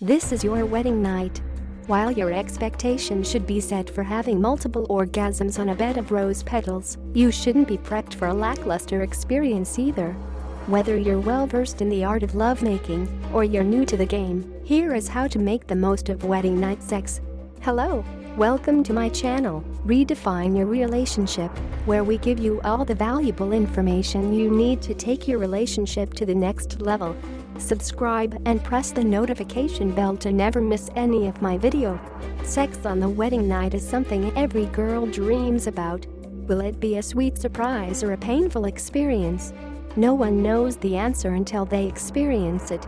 This is your wedding night. While your expectation should be set for having multiple orgasms on a bed of rose petals, you shouldn't be prepped for a lackluster experience either. Whether you're well versed in the art of lovemaking or you're new to the game, here is how to make the most of wedding night sex. Hello, welcome to my channel, Redefine Your Relationship, where we give you all the valuable information you need to take your relationship to the next level. Subscribe and press the notification bell to never miss any of my video. Sex on the wedding night is something every girl dreams about. Will it be a sweet surprise or a painful experience? No one knows the answer until they experience it.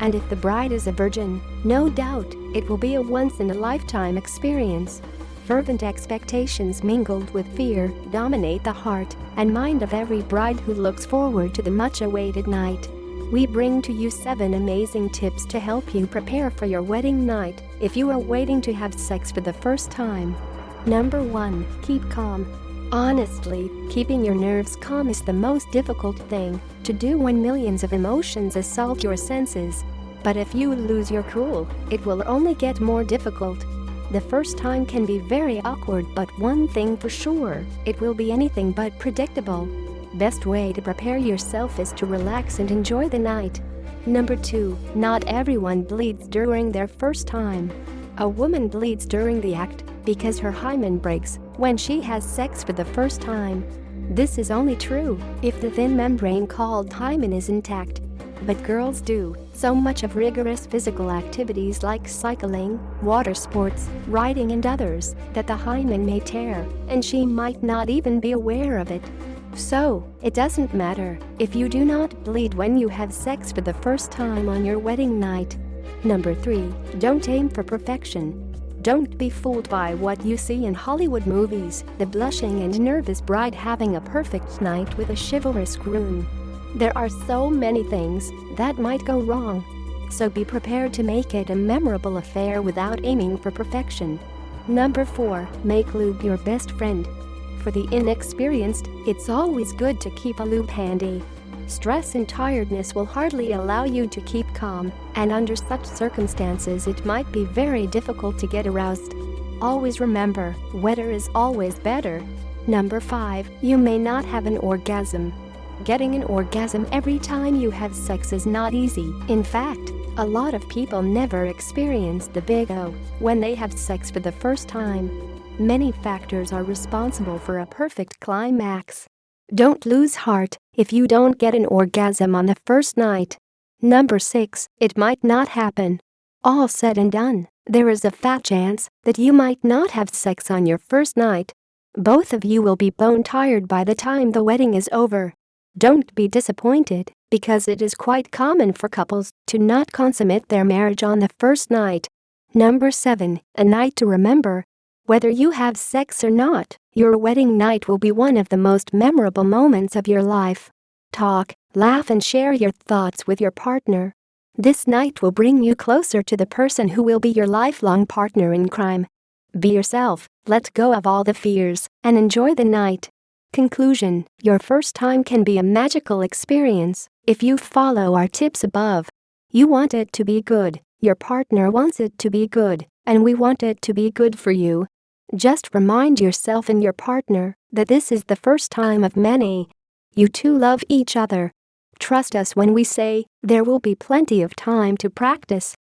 And if the bride is a virgin, no doubt, it will be a once-in-a-lifetime experience. Fervent expectations mingled with fear dominate the heart and mind of every bride who looks forward to the much-awaited night. We bring to you 7 amazing tips to help you prepare for your wedding night if you are waiting to have sex for the first time. Number 1. Keep calm. Honestly, keeping your nerves calm is the most difficult thing to do when millions of emotions assault your senses. But if you lose your cool, it will only get more difficult. The first time can be very awkward but one thing for sure, it will be anything but predictable. Best way to prepare yourself is to relax and enjoy the night. Number 2. Not everyone bleeds during their first time. A woman bleeds during the act because her hymen breaks when she has sex for the first time. This is only true if the thin membrane called hymen is intact. But girls do so much of rigorous physical activities like cycling, water sports, riding and others that the hymen may tear and she might not even be aware of it. So, it doesn't matter if you do not bleed when you have sex for the first time on your wedding night. Number 3. Don't aim for perfection. Don't be fooled by what you see in Hollywood movies, the blushing and nervous bride having a perfect night with a chivalrous groom. There are so many things that might go wrong. So be prepared to make it a memorable affair without aiming for perfection. Number 4. Make lube your best friend. For the inexperienced, it's always good to keep a lube handy. Stress and tiredness will hardly allow you to keep calm, and under such circumstances it might be very difficult to get aroused. Always remember, wetter is always better. Number 5. You may not have an orgasm. Getting an orgasm every time you have sex is not easy. In fact, a lot of people never experience the big O when they have sex for the first time. Many factors are responsible for a perfect climax. Don't lose heart if you don't get an orgasm on the first night. Number 6. It might not happen. All said and done, there is a fat chance that you might not have sex on your first night. Both of you will be bone tired by the time the wedding is over. Don't be disappointed, because it is quite common for couples to not consummate their marriage on the first night. Number 7. A night to remember whether you have sex or not, your wedding night will be one of the most memorable moments of your life. Talk, laugh and share your thoughts with your partner. This night will bring you closer to the person who will be your lifelong partner in crime. Be yourself, let go of all the fears, and enjoy the night. Conclusion Your first time can be a magical experience if you follow our tips above. You want it to be good, your partner wants it to be good, and we want it to be good for you. Just remind yourself and your partner that this is the first time of many. You two love each other. Trust us when we say there will be plenty of time to practice.